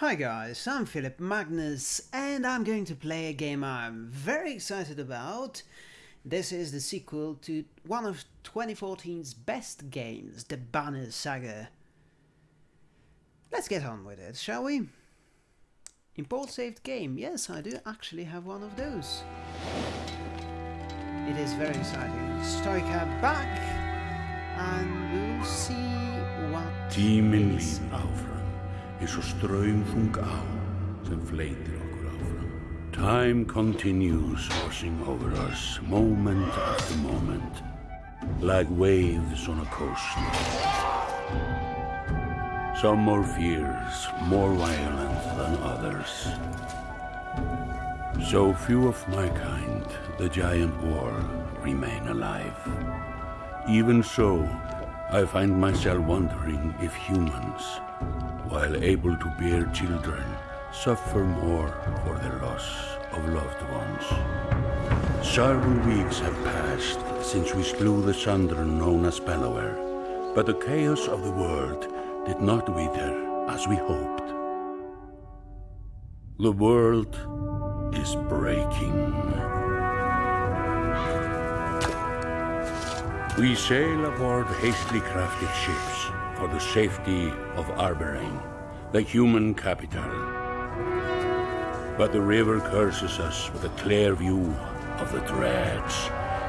Hi guys, I'm Philip Magnus and I'm going to play a game I'm very excited about. This is the sequel to one of 2014's best games, the Banner Saga. Let's get on with it, shall we? Import saved game, yes I do actually have one of those. It is very exciting. Stoica back and we'll see what Tíminn is. áfram, eins og ströymþung á sem fleitir okkur áfram. Time continues washing over us, moment after moment, like waves on a coast. Some more fierce, more violent than others. So few of my kind, the giant Varl, remain alive. Even so, I find myself wondering if humans, while able to bear children, suffer more for the loss of loved ones. Several weeks have passed since we slew the Sundr known as Bellower, but the chaos of the world did not wither as we hoped. The world is breaking. We sail aboard hastily crafted ships for the safety of Arberrang, the human capital. But the river curses us with a clear view of the dreads,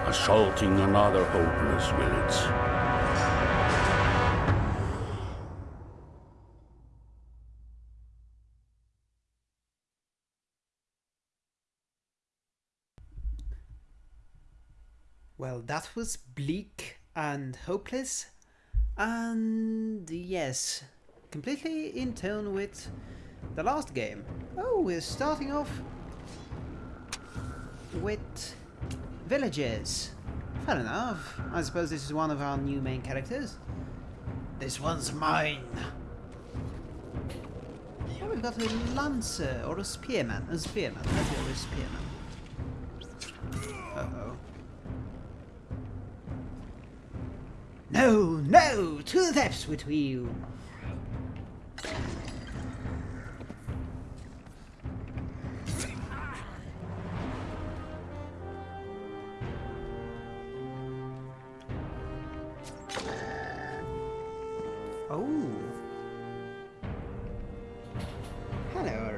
assaulting another hopeless village. Well, that was bleak and hopeless, and yes, completely in tone with the last game. Oh, we're starting off with villages. Fair enough. I suppose this is one of our new main characters. This one's mine. Oh, we've got a lancer or a spearman. A spearman. Let's go with spearman. No, no! To the depths with you! Oh. Hello.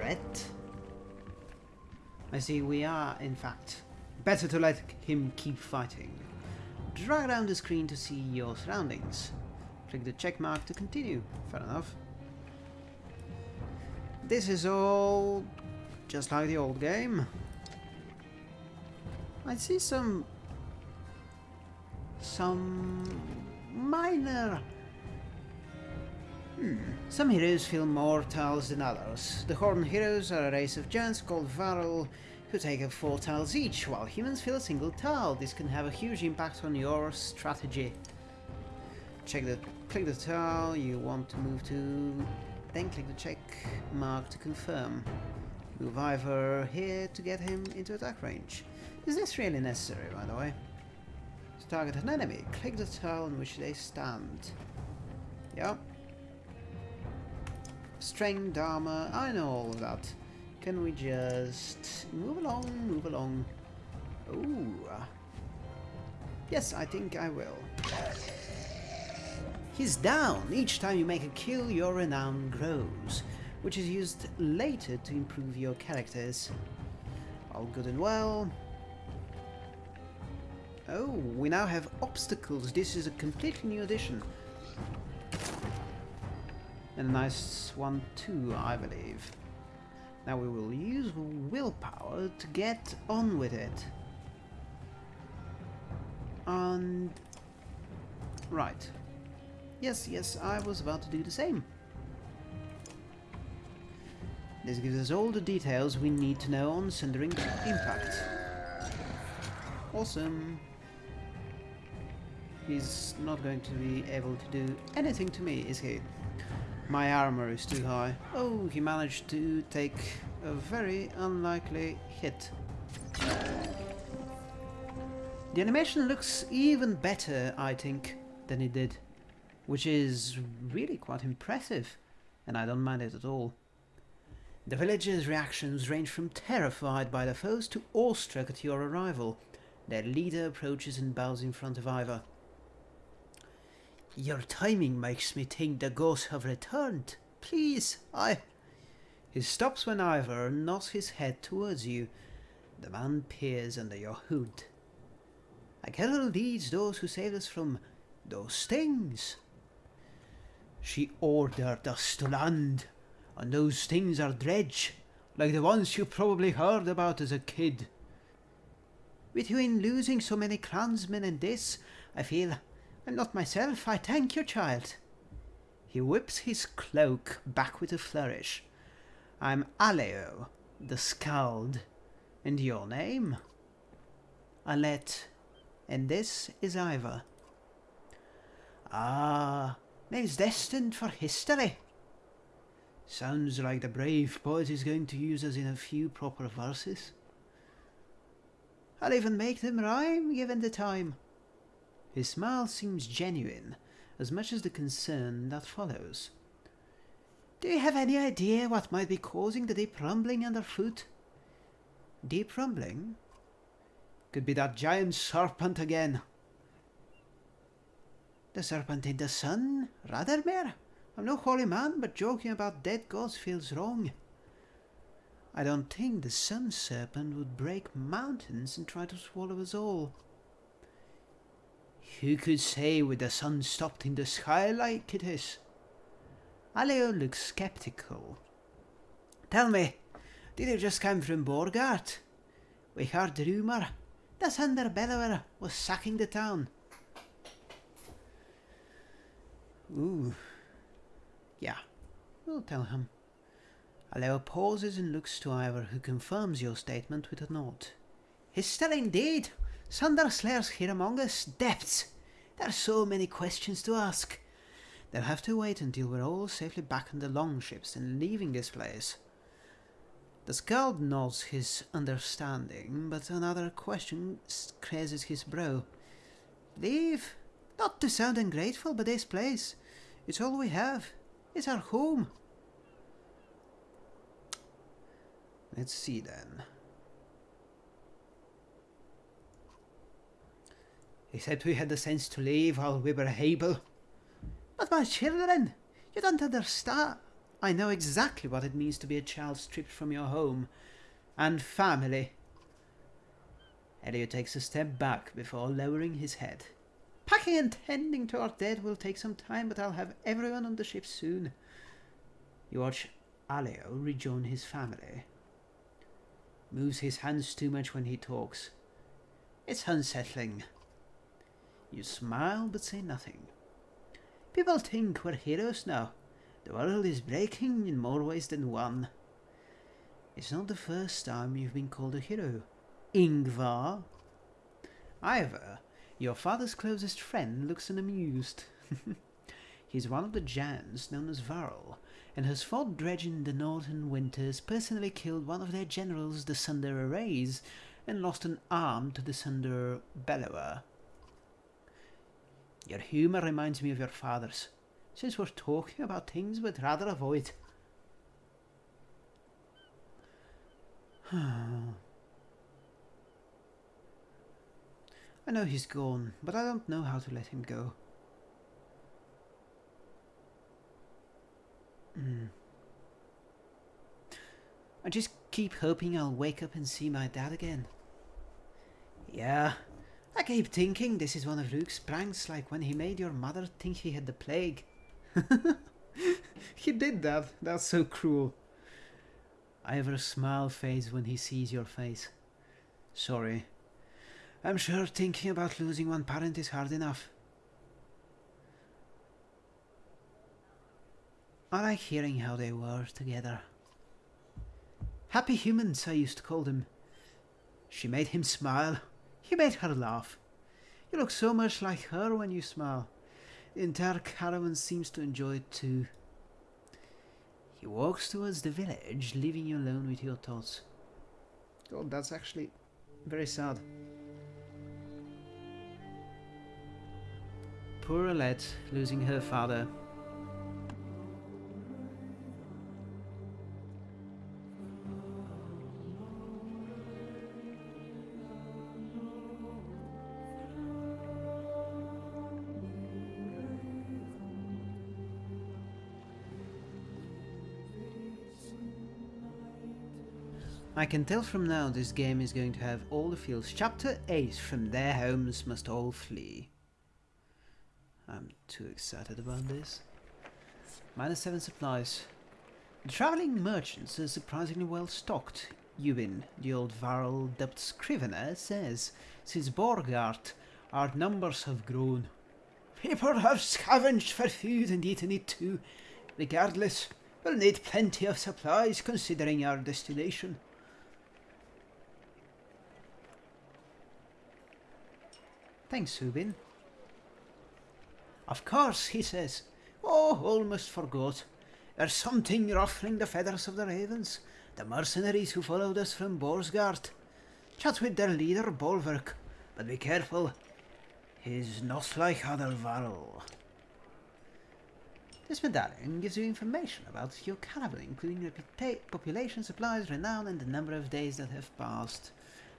I see we are, in fact, better to let him keep fighting. Drag down the screen to see your surroundings. Click the check mark to continue. Fair enough. This is all just like the old game. I see some some minor Hmm. Some heroes feel more tiles than others. The Horn heroes are a race of giants called Varl who take up 4 tiles each, while humans fill a single tile. This can have a huge impact on your strategy. Check the click the tile you want to move to, then click the check mark to confirm. Move Iver here to get him into attack range. Is this really necessary, by the way? To target an enemy, click the tile on which they stand. Yep. Strength, armor, I know all of that. Can we just move along, move along? Ooh. Yes, I think I will. He's down. Each time you make a kill, your renown grows, which is used later to improve your characters. All good and well. Oh, we now have obstacles. This is a completely new addition. And a nice one too, I believe. Now we will use willpower to get on with it. And... Right. Yes, yes, I was about to do the same. This gives us all the details we need to know on Sundering Impact. Awesome. He's not going to be able to do anything to me, is he? My armor is too high. Oh, he managed to take a very unlikely hit. The animation looks even better, I think, than it did. Which is really quite impressive. And I don't mind it at all. The villagers' reactions range from terrified by the foes to awestruck at your arrival. Their leader approaches and bows in front of Iver. Your timing makes me think the ghosts have returned. Please, I... He stops when Iver nods his head towards you. The man peers under your hood. I cannot lead those who saved us from those things. She ordered us to land, and those things are dredge, like the ones you probably heard about as a kid. Between losing so many clansmen and this, I feel I'm not myself. I thank you, child. He whips his cloak back with a flourish. I'm Aleo, the Skald. And your name? Alette. And this is Iver. Ah, name's destined for history. Sounds like the brave poet is going to use us in a few proper verses. I'll even make them rhyme given the time. His smile seems genuine, as much as the concern that follows. Do you have any idea what might be causing the deep rumbling underfoot? Deep rumbling? Could be that giant serpent again. The serpent in the sun? Radermer? I'm no holy man, but joking about dead gods feels wrong. I don't think the sun serpent would break mountains and try to swallow us all. Who could say with the sun stopped in the sky like it is? Aleo looks skeptical. Tell me, did you just come from Boersgard? We heard the rumour that Thunder Bellower was sacking the town. Ooh. Yeah, we'll tell him. Aleo pauses and looks to Iver, who confirms your statement with a nod. He's still indeed. Slayers here among us. Depths. There are so many questions to ask. They'll have to wait until we're all safely back in the longships and leaving this place. The Skald nods his understanding, but another question raises his brow. Leave? Not to sound ungrateful, but this place, it's all we have. It's our home. Let's see then. Said we had the sense to leave while we were able. But my children, you don't understand. I know exactly what it means to be a child stripped from your home and family. Elliot takes a step back before lowering his head. Packing and tending to our dead will take some time, but I'll have everyone on the ship soon. You watch Aleo rejoin his family. Moves his hands too much when he talks. It's unsettling. You smile but say nothing. People think we're heroes now. The world is breaking in more ways than one. It's not the first time you've been called a hero. Ingvar. Iver, your father's closest friend, looks unamused. He's one of the Jans known as Varl, and has fought dredge in the northern winters, personally killed one of their generals, the Sundr Arrays, and lost an arm to the Sundr Bellower. Your humour reminds me of your father's. Since we're talking about things we'd rather avoid. I know he's gone, but I don't know how to let him go. Mm. I just keep hoping I'll wake up and see my dad again. Yeah, I keep thinking this is one of Rook's pranks, like when he made your mother think he had the plague. he did that. That's so cruel. I Iver smile fades when he sees your face. Sorry. I'm sure thinking about losing one parent is hard enough. I like hearing how they were together. Happy humans, I used to call them. She made him smile. He made her laugh. You look so much like her when you smile. The entire caravan seems to enjoy it too. He walks towards the village, leaving you alone with your thoughts. God, that's actually very sad. Poor Alette, losing her father. I can tell from now this game is going to have all the fields. Chapter 8 From their homes must all flee. I'm too excited about this. Minus 7 supplies. The travelling merchants are surprisingly well stocked. Ubin, the old Varl dubbed Scrivener, says, since Boersgard, our numbers have grown. People have scavenged for food and eaten it too. Regardless, we'll need plenty of supplies considering our destination. Thanks, Subin. Of course, he says. Oh, almost forgot. There's something ruffling the feathers of the ravens, the mercenaries who followed us from Boersgard. Chat with their leader, Bolverk, but be careful. He's not like other. This medallion gives you information about your caravan, including population, supplies, renown, and the number of days that have passed.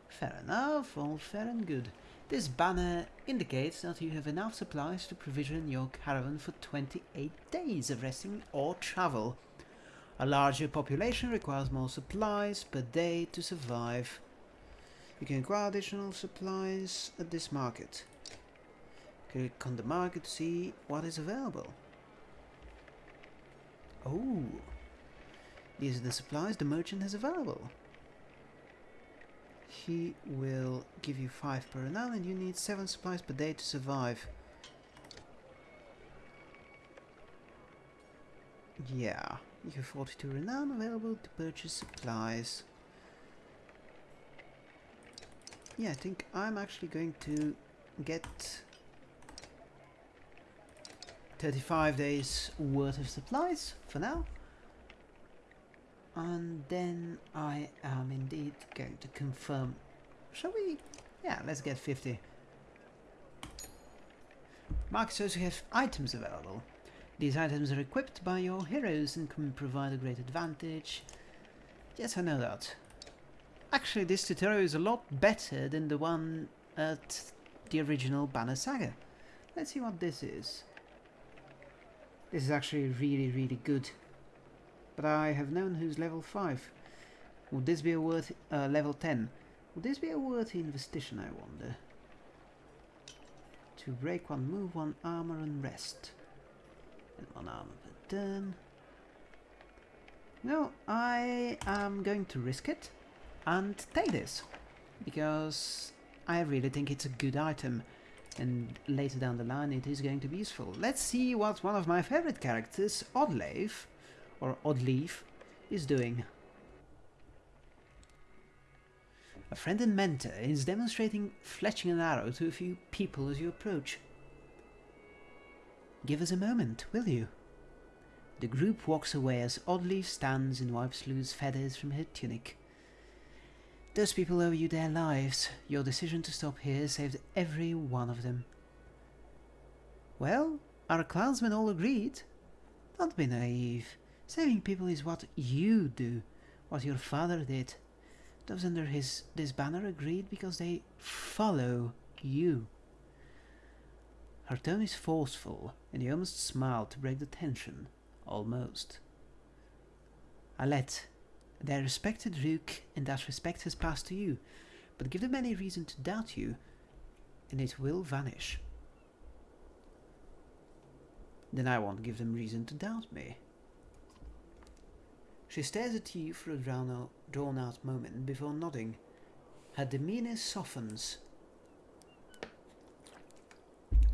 Fair enough, all fair and good. This banner indicates that you have enough supplies to provision your caravan for 28 days of resting or travel. A larger population requires more supplies per day to survive. You can acquire additional supplies at this market. Click on the market to see what is available. Oh, these are the supplies the merchant has available he will give you 5 per renown and you need 7 supplies per day to survive. Yeah, you have 42 renown available to purchase supplies. Yeah, I think I'm actually going to get 35 days worth of supplies for now and then I am indeed going to confirm. Shall we? Yeah let's get 50 Mark says you have items available. These items are equipped by your heroes and can provide a great advantage. Yes I know that. Actually this tutorial is a lot better than the one at the original Banner Saga. Let's see what this is. This is actually really really good but I have known who's level 5. Would this be a worthy... Uh, level 10. Would this be a worthy investigation, I wonder? To break one, move one, armor and rest. And one armor per turn. No, I am going to risk it and take this. Because I really think it's a good item and later down the line it is going to be useful. Let's see what one of my favorite characters, Oddleif, or Oddleif is doing. A friend and mentor is demonstrating fletching an arrow to a few people as you approach. Give us a moment, will you? The group walks away as Oddleif stands and wipes loose feathers from her tunic. Those people owe you their lives. Your decision to stop here saved every one of them. Well, our clansmen all agreed. Don't be naive. Saving people is what you do, what your father did. Those under his this banner agreed because they follow you. Her tone is forceful, and he almost smiled to break the tension. Almost. Alette, they respected Rook, and that respect has passed to you, but give them any reason to doubt you, and it will vanish. Then I won't give them reason to doubt me. She stares at you for a drawn out moment before nodding. Her demeanor softens.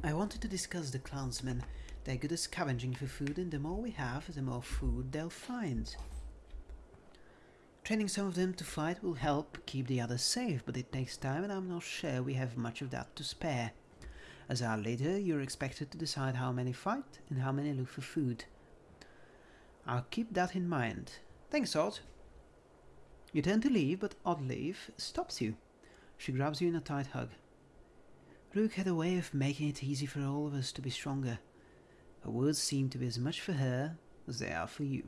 I wanted to discuss the clansmen. They're good at scavenging for food, and the more we have, the more food they'll find. Training some of them to fight will help keep the others safe, but it takes time and I'm not sure we have much of that to spare. As our leader, you're expected to decide how many fight and how many look for food. I'll keep that in mind. Thanks, Odd. You turn to leave, but Oddleif stops you. She grabs you in a tight hug. Rook had a way of making it easy for all of us to be stronger. Her words seem to be as much for her as they are for you.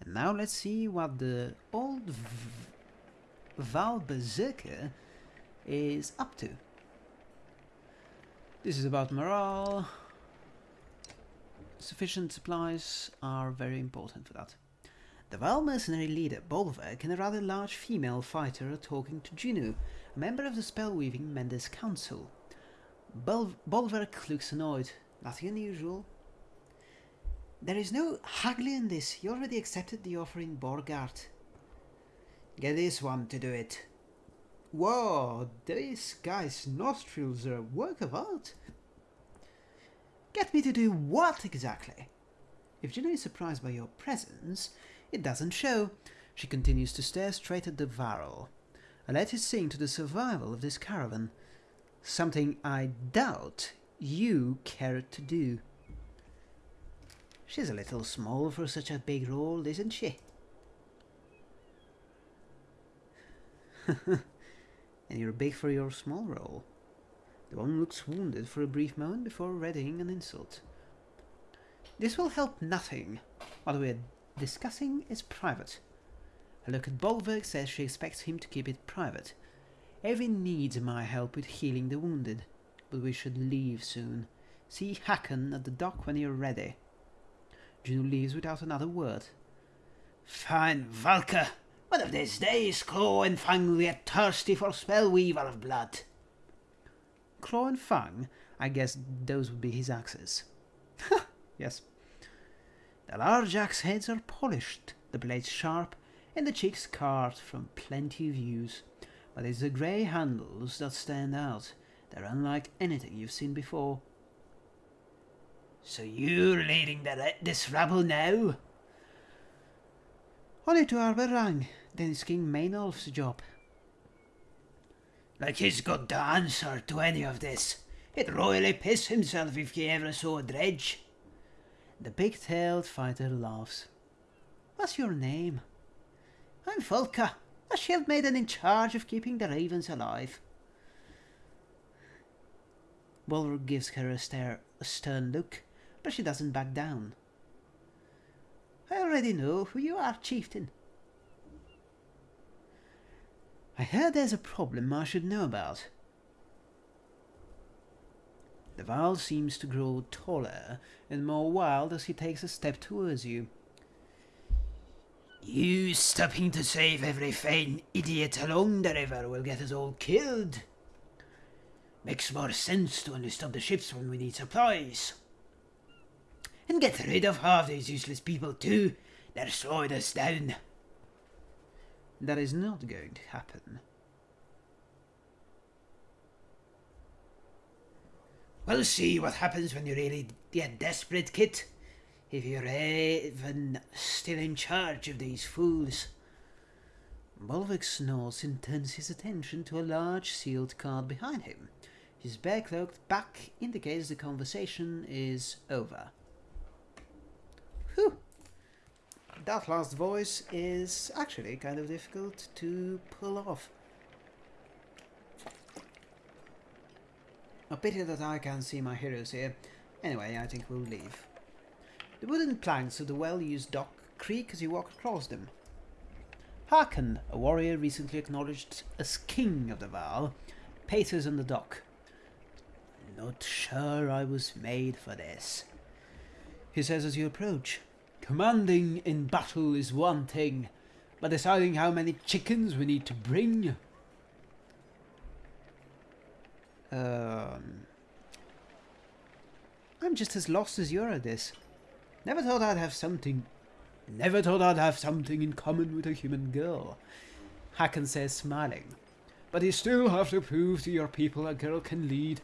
And now let's see what the old Varl Berserker is up to. This is about morale. Sufficient supplies are very important for that. The Vile mercenary leader Bolverk and a rather large female fighter are talking to Juno, a member of the spellweaving Menders Council. Bol- Bolverk looks annoyed. Nothing unusual. There is no haggling in this. You already accepted the offer in Boersgard. Get this one to do it. Whoa, this guy's nostrils are a work of art. Get me to do what exactly? If Juno is surprised by your presence, it doesn't show. She continues to stare straight at the Varl. I let it sing to the survival of this caravan. Something I doubt you cared to do. She's a little small for such a big role, isn't she? and you're big for your small role. The one looks wounded for a brief moment before readying an insult. This will help nothing. What we're discussing is private. A look at Bolverk says she expects him to keep it private. Erin needs my help with healing the wounded, but we should leave soon. See Hakon at the dock when you're ready. Juno leaves without another word. Fine, Valka. One of these days, Claw and Fang will get thirsty for Spellweaver of blood. Claw and Fang? I guess those would be his axes. Ha yes. The large axe heads are polished, the blades sharp, and the cheeks carved from plenty of use. But it's the grey handles that stand out. They're unlike anything you've seen before. So you're leading the, this rabble now? Only to Arberrang, then it's King Maynolf's job. Like he's got the answer to any of this. He'd royally piss himself if he ever saw a dredge. The big-tailed fighter laughs. What's your name? I'm Folka, a shield maiden in charge of keeping the ravens alive. Bolverk gives her a, stare, a stern look, but she doesn't back down. I already know who you are, chieftain. I heard there's a problem I should know about. The Varl seems to grow taller and more wild as he takes a step towards you. You stopping to save every fine idiot along the river will get us all killed. Makes more sense to only stop the ships when we need supplies. And get rid of half these useless people too. They're slowing us down. That is not going to happen. We'll see what happens when you're really get desperate, Kit. If you're even still in charge of these fools. Bolverk snorts and turns his attention to a large sealed card behind him. His bare-cloaked back indicates the conversation is over. Whew. That last voice is actually kind of difficult to pull off. A pity that I can't see my heroes here. Anyway, I think we'll leave. The wooden planks of the well-used dock creak as you walk across them. Hakon, a warrior recently acknowledged as king of the Varl, paces on the dock. Not sure I was made for this, he says as you approach. Commanding in battle is one thing, but deciding how many chickens we need to bring. Um, I'm just as lost as you are at this. Never thought I'd have something. Never thought I'd have something in common with a human girl. Hakon says, smiling. But you still have to prove to your people a girl can lead.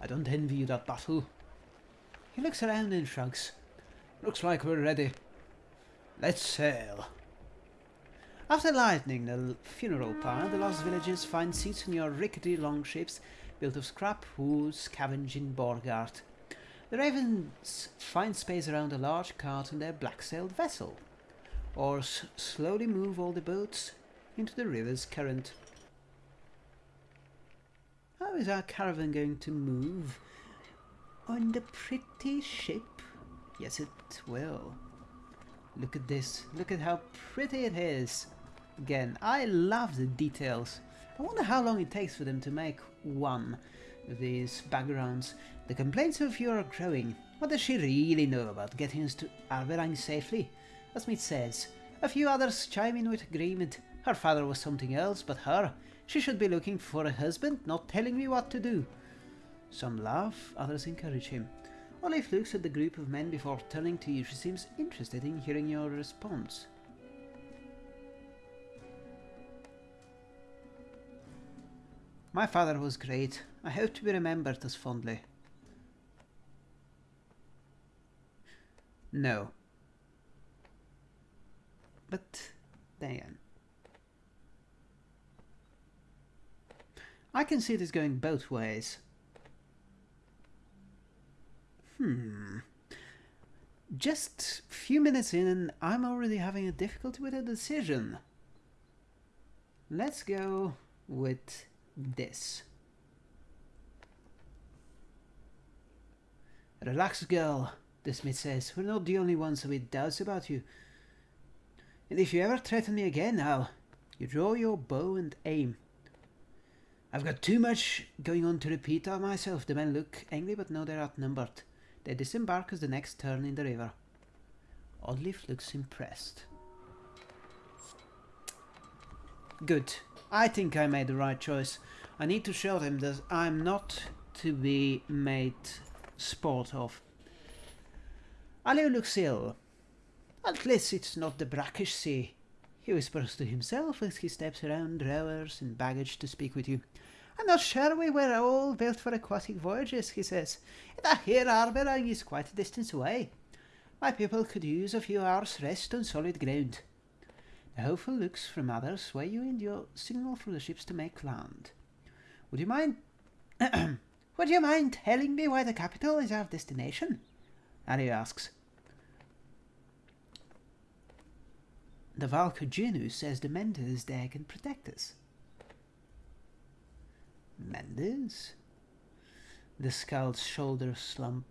I don't envy you that battle. He looks around and shrugs. Looks like we're ready. Let's sail. After lightening the funeral pyre, the lost villagers find seats in your rickety longships built of scrap wood scavenging Boersgard. The ravens find space around a large cart in their black-sailed vessel, or slowly move all the boats into the river's current. How is our caravan going to move? On the pretty ship? Yes, it will. Look at this. Look at how pretty it is. Again, I love the details. I wonder how long it takes for them to make one of these backgrounds. The complaints of you are growing. What does she really know about getting us to Arberrang safely? As Smith says, A few others chime in with agreement. Her father was something else, but her. She should be looking for a husband, not telling me what to do. Some laugh, others encourage him. Olive looks at the group of men before turning to you. She seems interested in hearing your response. My father was great. I hope to be remembered as fondly. No. But then. I can see this going both ways. Hmm. Just a few minutes in and I'm already having a difficulty with a decision. Let's go with this. Relax, girl, the smith says. We're not the only ones with doubts about you. And if you ever threaten me again, I'll... You draw your bow and aim. I've got too much going on to repeat of myself. The men look angry, but know they're outnumbered. They disembark as the next turn in the river. Oddleif looks impressed. Good. I think I made the right choice. I need to show them that I'm not to be made sport of. Looks ill. At least it's not the brackish sea. He whispers to himself as he steps around rowers and baggage to speak with you. I'm not sure we were all built for aquatic voyages, he says. That here harbouring is quite a distance away. My people could use a few hours' rest on solid ground. Hopeful looks from others sway you in your signal for the ships to make land. Would you mind... Would you mind telling me why the capital is our destination? Ari asks. The Valka says the there can protect us. Menders? The scout's shoulders slump.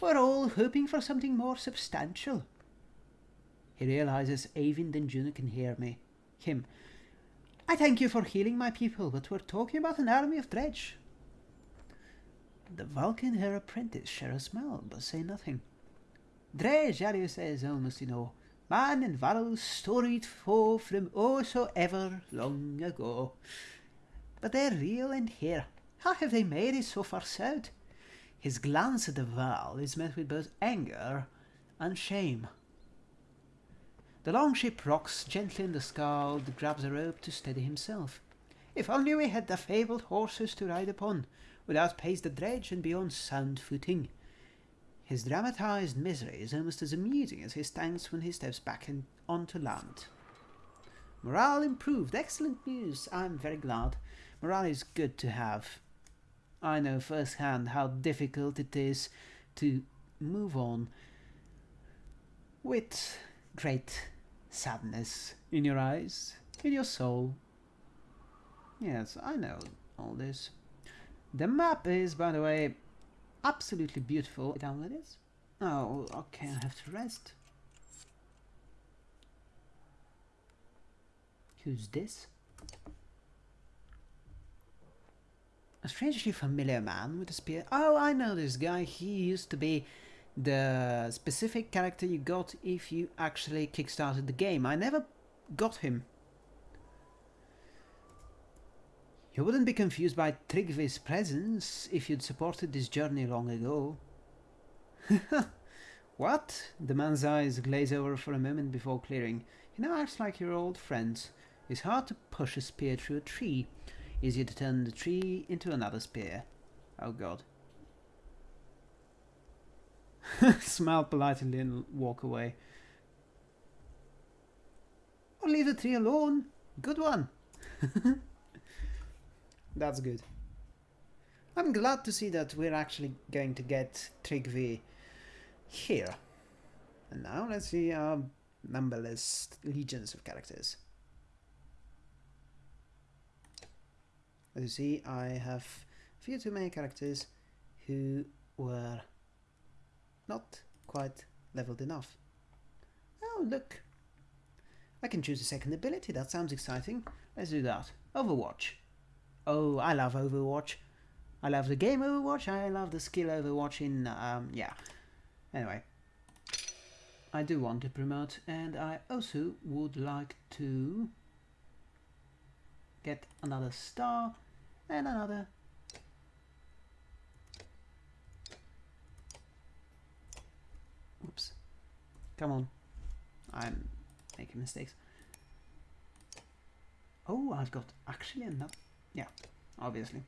We're all hoping for something more substantial. He realizes Eyvind and Juno can hear me. Him. I thank you for healing my people, but we're talking about an army of dredge. The Valka and her apprentice share a smile, but say nothing. Dredge, Arya says, almost in awe. Man and Varl's storied foe from oh so ever long ago. But they're real and here. How have they made it so far south? His glance at the Varl is met with both anger and shame. The longship rocks gently in the Skald, grabs a rope to steady himself. If only we had the fabled horses to ride upon, without pace the dredge and be on sound footing. His dramatized misery is almost as amusing as his thanks when he steps back in, onto land. Morale improved. Excellent news. I'm very glad. Morale is good to have. I know firsthand how difficult it is to move on with great sadness in your eyes, in your soul. Yes, I know all this. The map is, by the way, absolutely beautiful. Download this. Oh, okay, I have to rest. Who's this? A strangely familiar man with a spear. Oh, I know this guy. He used to be the specific character you got if you actually kickstarted the game. I never got him. You wouldn't be confused by Tryggvi's presence if you'd supported this journey long ago. what? The man's eyes glaze over for a moment before clearing. He now acts like your old friends. It's hard to push a spear through a tree. Easier to turn the tree into another spear. Oh god. Smile politely and walk away. Or leave the tree alone. Good one. That's good. I'm glad to see that we're actually going to get Tryggvi here. And now let's see our numberless legions of characters. As you see, I have a few too many characters who were not quite leveled enough. Oh, look. I can choose a second ability. That sounds exciting. Let's do that. Overwatch. Oh, I love Overwatch. I love the game Overwatch. I love the skill Overwatch in, um, yeah. Anyway. I do want to promote and I also would like to get another star and another Come on. I'm making mistakes. Oh, I've got actually enough. Yeah, obviously.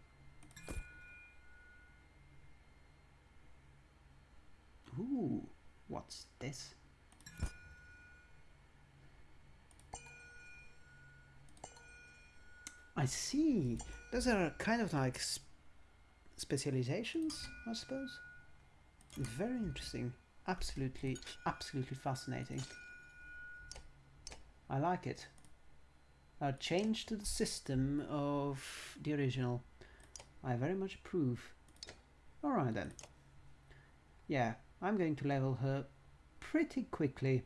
Ooh, what's this? I see. Those are kind of like sp specializations, I suppose. Very interesting. Absolutely, absolutely fascinating. I like it. A change to the system of the original. I very much approve. Alright then. Yeah, I'm going to level her pretty quickly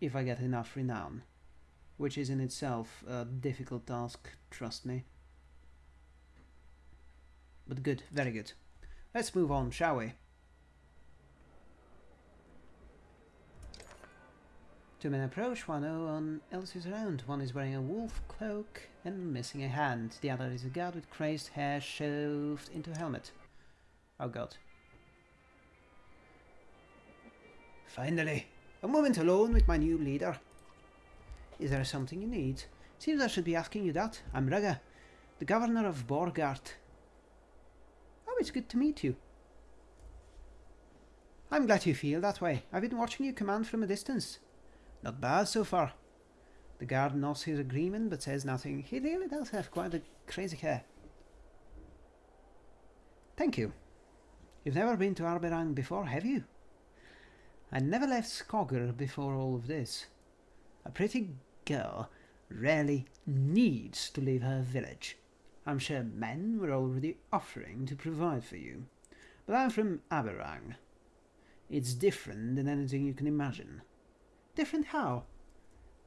if I get enough renown, which is in itself a difficult task, trust me. But good, very good. Let's move on, shall we? Two men approach, one else is around. One is wearing a wolf cloak and missing a hand. The other is a guard with crazed hair shoved into a helmet. Oh god. Finally, a moment alone with my new leader. Is there something you need? Seems I should be asking you that. I'm Rugga, the governor of Boersgard. Oh, it's good to meet you. I'm glad you feel that way. I've been watching you command from a distance. Not bad so far. The guard nods his agreement but says nothing. He really does have quite a crazy hair. Thank you. You've never been to Arberrang before, have you? I never left Skogr before all of this. A pretty girl rarely needs to leave her village. I'm sure men were already offering to provide for you. But I'm from Arberrang. It's different than anything you can imagine. Different how?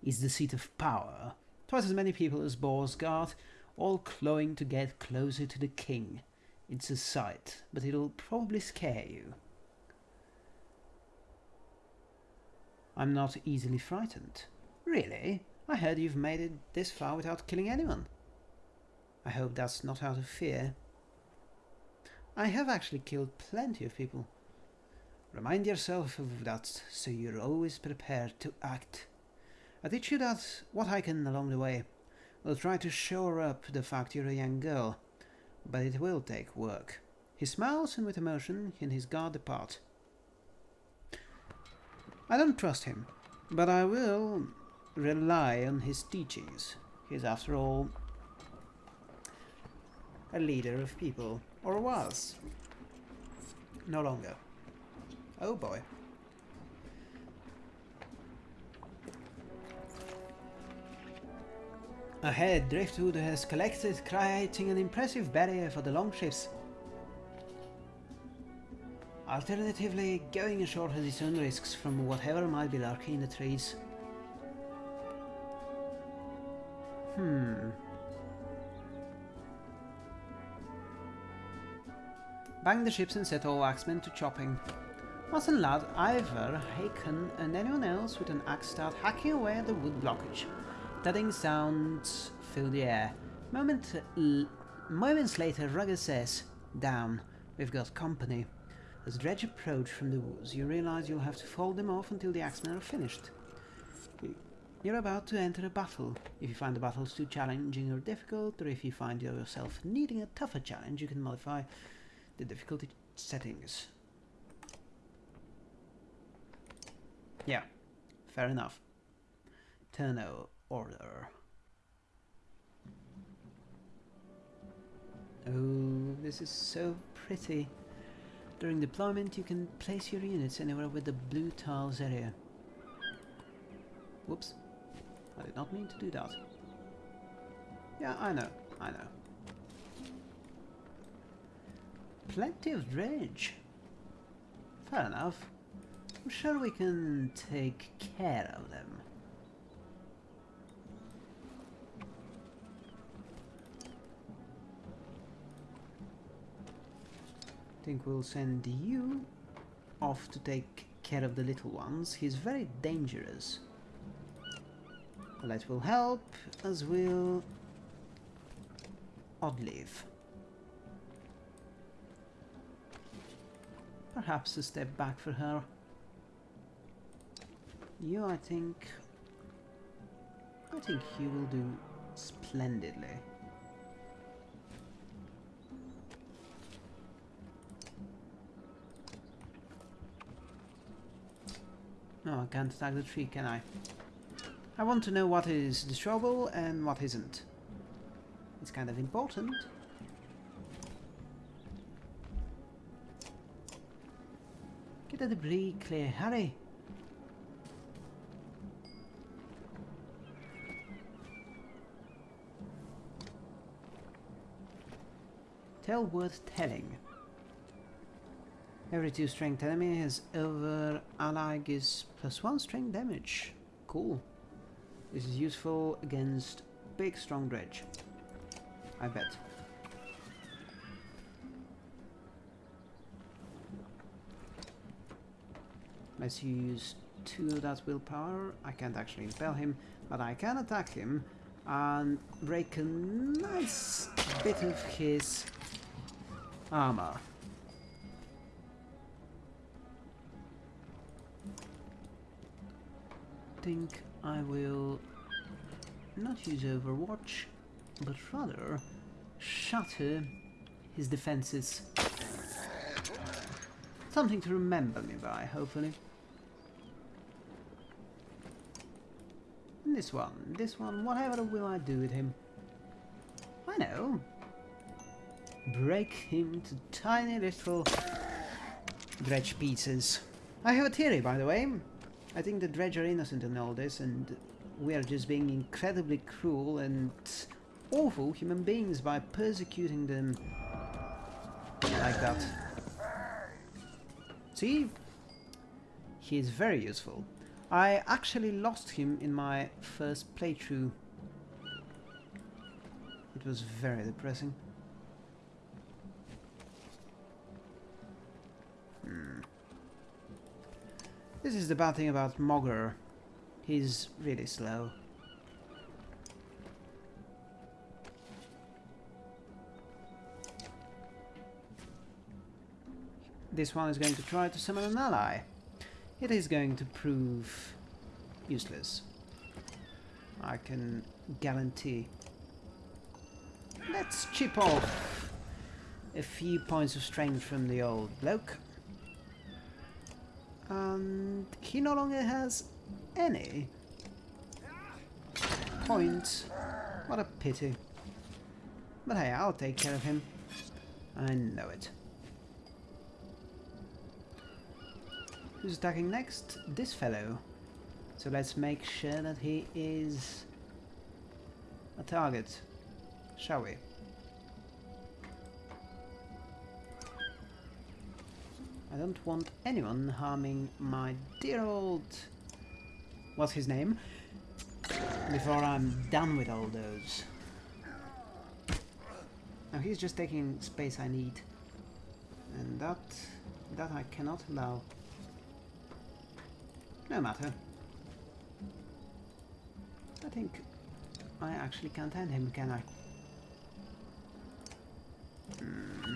It's the seat of power. Twice as many people as Boersgard, all clawing to get closer to the king. It's a sight, but it'll probably scare you. I'm not easily frightened. Really? I heard you've made it this far without killing anyone. I hope that's not out of fear. I have actually killed plenty of people. Remind yourself of that so you're always prepared to act. I teach you that what I can along the way. Will try to shore up the fact you're a young girl, but it will take work. He smiles and with emotion in his guard depart. I don't trust him, but I will rely on his teachings. He's after all a leader of people, or was. No longer. Oh boy. Ahead, Driftwood has collected, creating an impressive barrier for the longships. Alternatively, going ashore has its own risks from whatever might be lurking in the trees. Hmm. Bang the ships and set all axemen to chopping. Watson Lad, Iver, Hakon, and anyone else with an axe start hacking away at the wood blockage. Thudding sounds fill the air. Moment moments later, Rugga says, Down, we've got company. As Dredge approach from the woods, you realize you'll have to fold them off until the axemen are finished. You're about to enter a battle. If you find the battles too challenging or difficult, or if you find yourself needing a tougher challenge, you can modify the difficulty settings. Yeah, fair enough. Turn order. Oh, this is so pretty. During deployment, you can place your units anywhere with the blue tiles area. Whoops. I did not mean to do that. Yeah, I know. I know. Plenty of dredge. Fair enough. I'm sure we can take care of them. I think we'll send you off to take care of the little ones. He's very dangerous. That will help, as will Oddleif. Perhaps a step back for her. You, I think... I think you will do splendidly. No, I can't attack the tree, can I? I want to know what is destroyable and what isn't. It's kind of important. Get the debris clear, hurry! Tell worth telling. Every 2 strength enemy has over ally gives plus 1 strength damage. Cool. This is useful against big strong dredge. I bet. Let's use 2 of that willpower. I can't actually impel him, but I can attack him and break a nice bit of his armor. think I will not use Overwatch, but rather shatter his defenses. Something to remember me by, hopefully. this one, this one, whatever will I do with him? I know. Break him to tiny little dredge pieces. I have a theory, by the way. I think the Dredge are innocent in all this, and we are just being incredibly cruel and awful human beings by persecuting them like that. See? He is very useful. I actually lost him in my first playthrough. It was very depressing. This is the bad thing about Mogr. He's really slow. This one is going to try to summon an ally. It is going to prove useless. I can guarantee. Let's chip off a few points of strength from the old bloke and he no longer has any points. What a pity. But hey, I'll take care of him. I know it. Who's attacking next? This fellow. So let's make sure that he is a target, shall we? I don't want anyone harming my dear old... What's his name? Before I'm done with all those. Now he's just taking space I need. And that... that I cannot allow. No matter. I think I actually can't end him, can I? Hmm.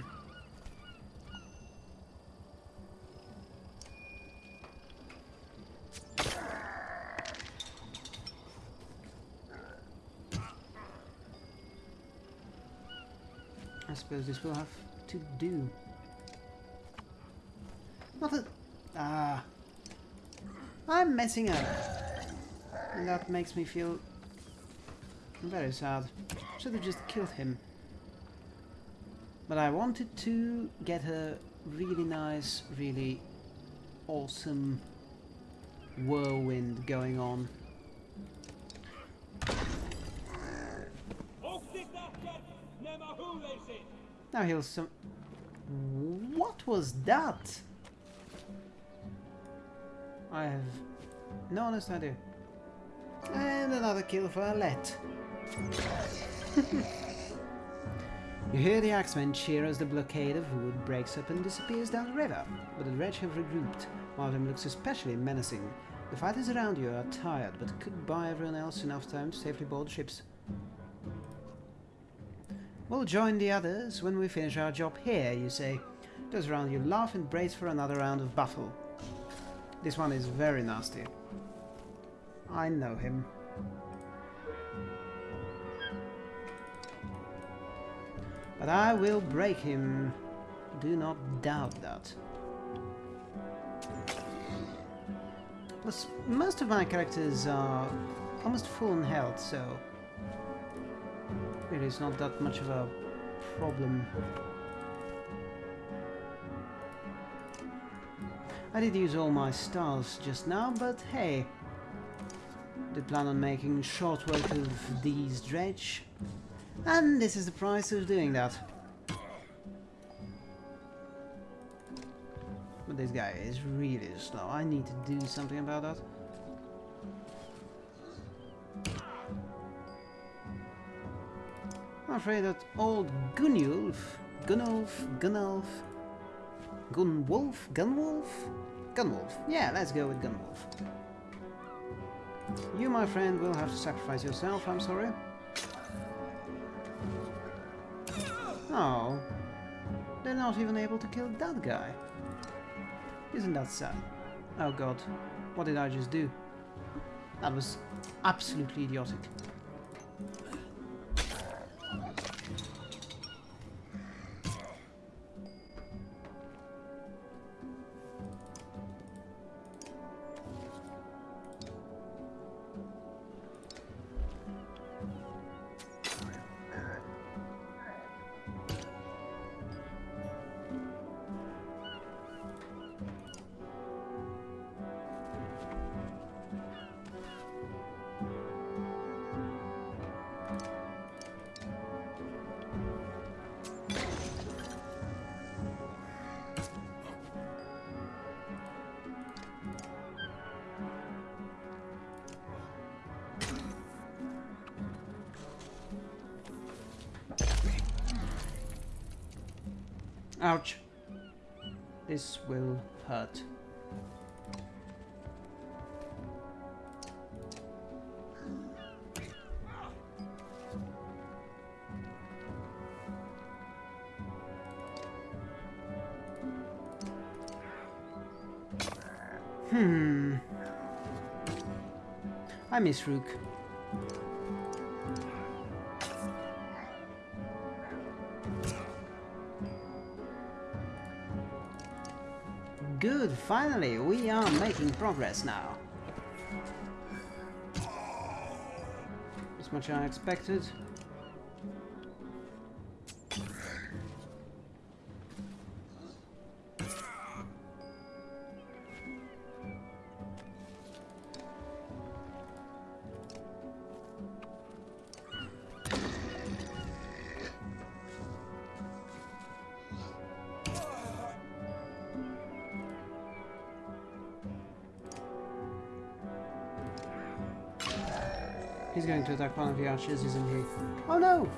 Suppose this will have to do. Not that... Ah. I'm messing up. And that makes me feel very sad. Should have just killed him. But I wanted to get a really nice, really awesome whirlwind going on. Now he'll some... What was that? I have no honest idea. And another kill for Alette. you hear the axemen cheer as the blockade of wood breaks up and disappears down the river, but the dredge have regrouped. One of them looks especially menacing. The fighters around you are tired, but could buy everyone else enough time to safely board ships. We'll join the others when we finish our job here, you say. Those around you laugh and brace for another round of battle. This one is very nasty. I know him. But I will break him. Do not doubt that. Plus, most of my characters are almost full in health, so really it's not that much of a problem. I did use all my stars just now, but hey, do plan on making short work of these dredge, and this is the price of doing that. But this guy is really slow. I need to do something about that. I'm afraid that old Gunulf, Gunulf, Gunulf, Gunwolf, Gunwolf? Gunwolf. Yeah, let's go with Gunwolf. You, my friend, will have to sacrifice yourself, I'm sorry. Oh. They're not even able to kill that guy. Isn't that sad? Oh god. What did I just do? That was absolutely idiotic. I miss Rook. Good, finally, we are making progress now. As much as I expected. To attack one of the archers, isn't he? Oh no!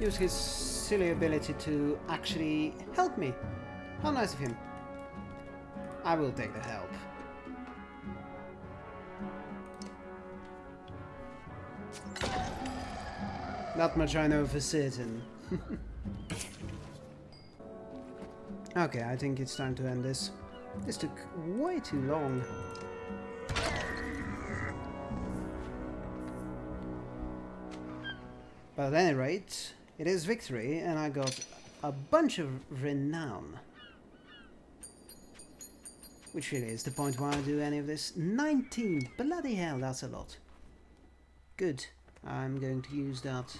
Use his silly ability to actually help me. How nice of him. I will take the help. Not much I know for certain. okay, I think it's time to end this. This took way too long. At any rate, it is victory, and I got a bunch of renown. Which really is the point why I do any of this. 19! Bloody hell, that's a lot. Good. I'm going to use that.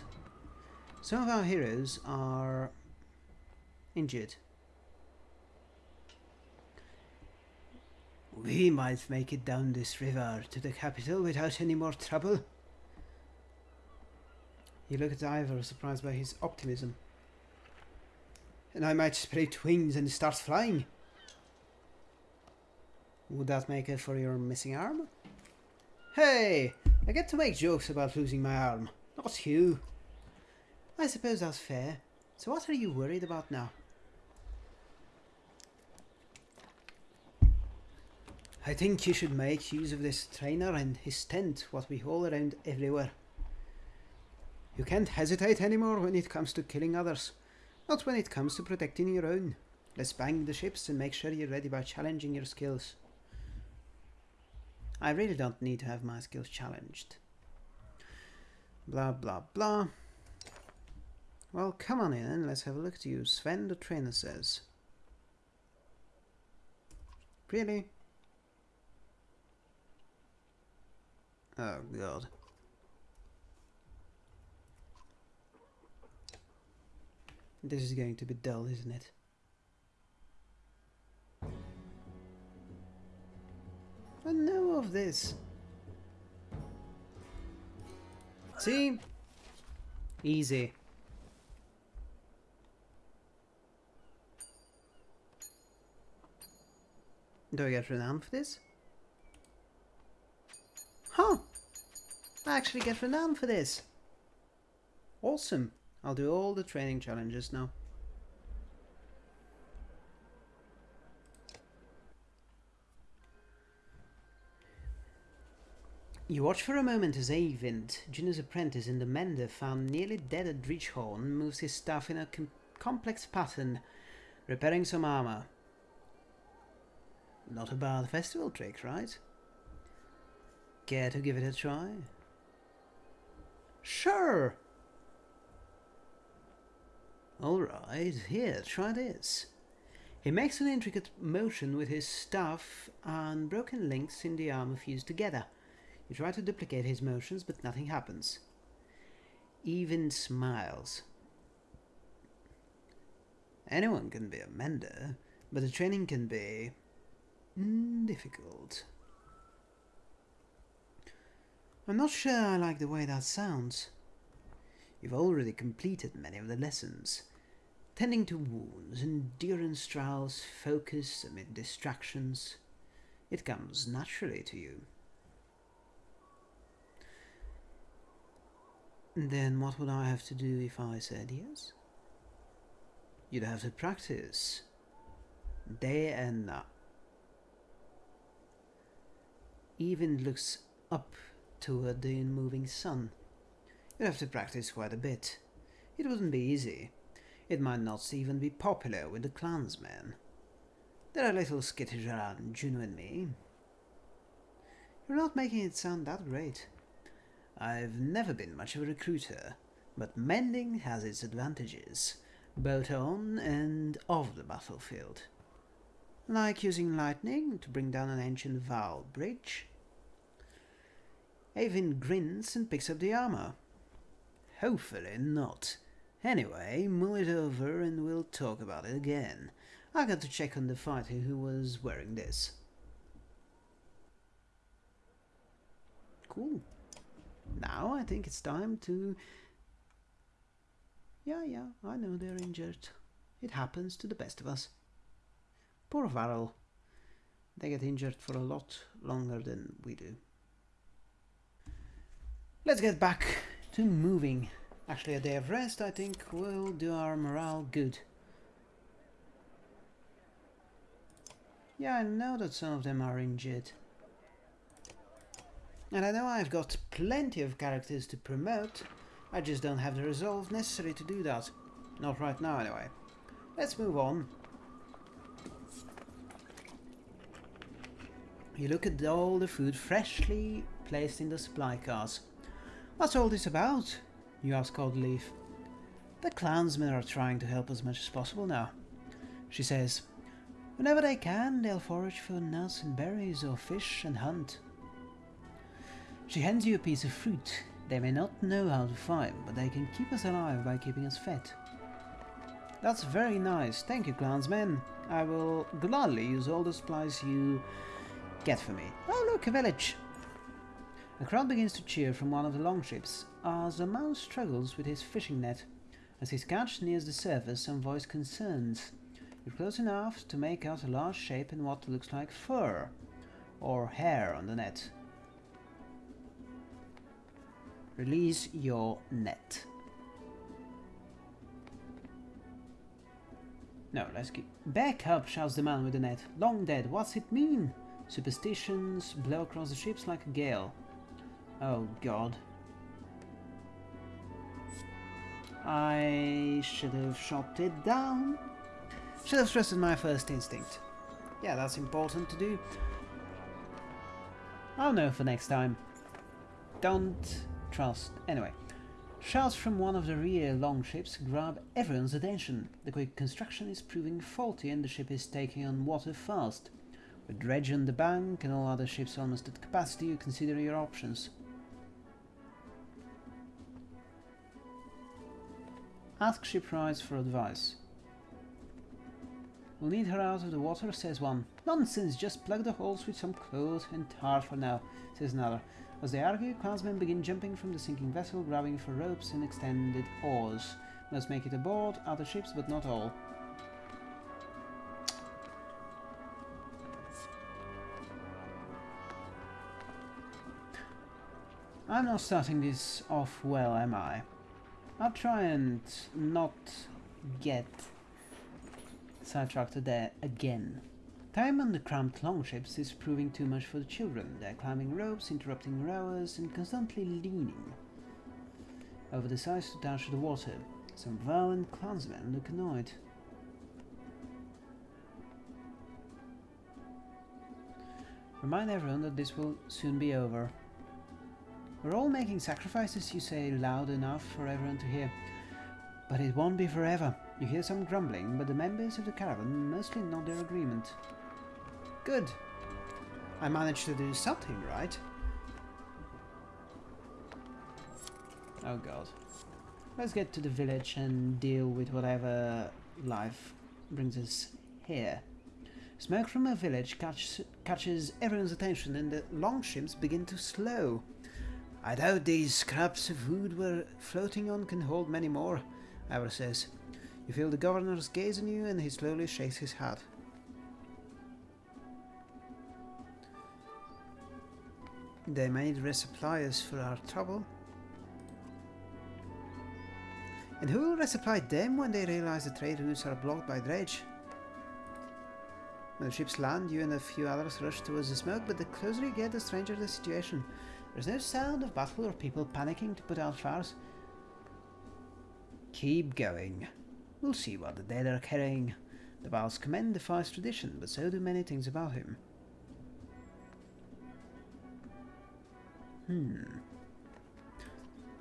Some of our heroes are injured. We might make it down this river to the capital without any more trouble. You look at Iver, surprised by his optimism. And I might spread wings and start flying. Would that make it for your missing arm? Hey! I get to make jokes about losing my arm, not you. I suppose that's fair. So what are you worried about now? I think you should make use of this trainer and his tent, what we haul around everywhere. You can't hesitate anymore when it comes to killing others, not when it comes to protecting your own. Let's bang the ships and make sure you're ready by challenging your skills. I really don't need to have my skills challenged. Blah blah blah. Well, come on in and let's have a look at you. Sven the trainer says. Really? Oh god. This is going to be dull, isn't it? I know of this. See? Easy. Do I get renowned for this? Huh! I actually get renowned for this. Awesome. I'll do all the training challenges now. You watch for a moment as Eyvind, Juno's apprentice in the Mender, found nearly dead at Dreechhorn, moves his staff in a com complex pattern, repairing some armor. Not a bad festival trick, right? Care to give it a try? Sure! Alright, here, try this. He makes an intricate motion with his staff and broken links in the armor fuse together. You try to duplicate his motions, but nothing happens. Eyvind smiles. Anyone can be a mender, but the training can be mm, difficult. I'm not sure I like the way that sounds. You've already completed many of the lessons. Tending to wounds, endurance trials, focus amid distractions. It comes naturally to you. Then what would I have to do if I said yes? You'd have to practice. Day and night. Eyvind looks up toward the unmoving sun. You'd have to practice quite a bit. It wouldn't be easy. It might not even be popular with the clansmen. They're a little skittish around Juno and me. You're not making it sound that great. I've never been much of a recruiter, but mending has its advantages, both on and off the battlefield. Like using lightning to bring down an ancient Varl bridge. Eyvind grins and picks up the armor. Hopefully not. Anyway, mull it over and we'll talk about it again. I got to check on the fighter who was wearing this. Cool. Now I think it's time to... Yeah, yeah, I know they're injured. It happens to the best of us. Poor Varl. They get injured for a lot longer than we do. Let's get back to moving. Actually, a day of rest, I think, will do our morale good. Yeah, I know that some of them are injured. And I know I've got plenty of characters to promote, I just don't have the resolve necessary to do that. Not right now, anyway. Let's move on. You look at all the food freshly placed in the supply cars. What's all this about? You ask Oddleif. The clansmen are trying to help as much as possible now. She says, whenever they can, they'll forage for nuts and berries or fish and hunt. She hands you a piece of fruit. They may not know how to find, but they can keep us alive by keeping us fed. That's very nice. Thank you, clansmen. I will gladly use all the supplies you get for me. Oh, look, a village. A crowd begins to cheer from one of the longships as a man struggles with his fishing net. As his catch nears the surface, some voice concerns. You're close enough to make out a large shape in what looks like fur or hair on the net. Release your net. No, let's get... Back up, shouts the man with the net. Long dead, what's it mean? Superstitions blow across the ships like a gale. Oh god. I should have shot it down. Should have trusted my first instinct. Yeah, that's important to do. I'll know for next time. Don't trust. Anyway. Shouts from one of the rear longships grab everyone's attention. The quick construction is proving faulty and the ship is taking on water fast. With dredge on the bank and all other ships almost at capacity, you consider your options. Ask shipwrights for advice. We'll need her out of the water, says one. Nonsense, just plug the holes with some clothes and tar for now, says another. As they argue, clansmen begin jumping from the sinking vessel, grabbing for ropes and extended oars. Must make it aboard other ships, but not all. I'm not starting this off well, am I? I'll try and not get sidetracked there again. Time on the cramped longships is proving too much for the children. They're climbing ropes, interrupting rowers, and constantly leaning over the sides to touch the water. Some violent clansmen look annoyed. Remind everyone that this will soon be over. We're all making sacrifices, you say loud enough for everyone to hear. But it won't be forever. You hear some grumbling, but the members of the caravan mostly nod their agreement. Good. I managed to do something right. Oh god. Let's get to the village and deal with whatever life brings us here. Smoke from a village catch, catches everyone's attention and the longships begin to slow. I doubt these scraps of wood we're floating on can hold many more, Iver says. You feel the governor's gaze on you and he slowly shakes his head. They made resuppliers for our trouble. And who will resupply them when they realize the trade routes are blocked by dredge? When the ships land, you and a few others rush towards the smoke, but the closer you get, the stranger the situation. There's no sound of battle or people panicking to put out fires. Keep going. We'll see what the dead are carrying. The Val's command fire's tradition, but so do many things about him. Hmm.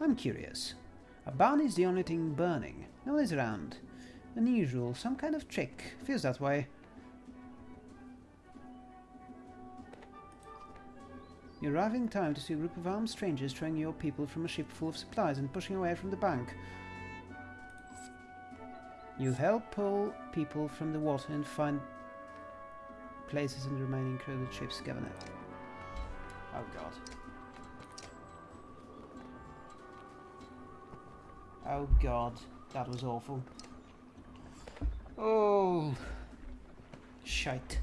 I'm curious. A barn is the only thing burning. No one is around. Unusual, some kind of trick. Feels that way. You arrive in time to see a group of armed strangers throwing your people from a ship full of supplies and pushing away from the bank. You help pull people from the water and find places in the remaining crowded ship's governor. Oh god. Oh god, that was awful. Oh, shite.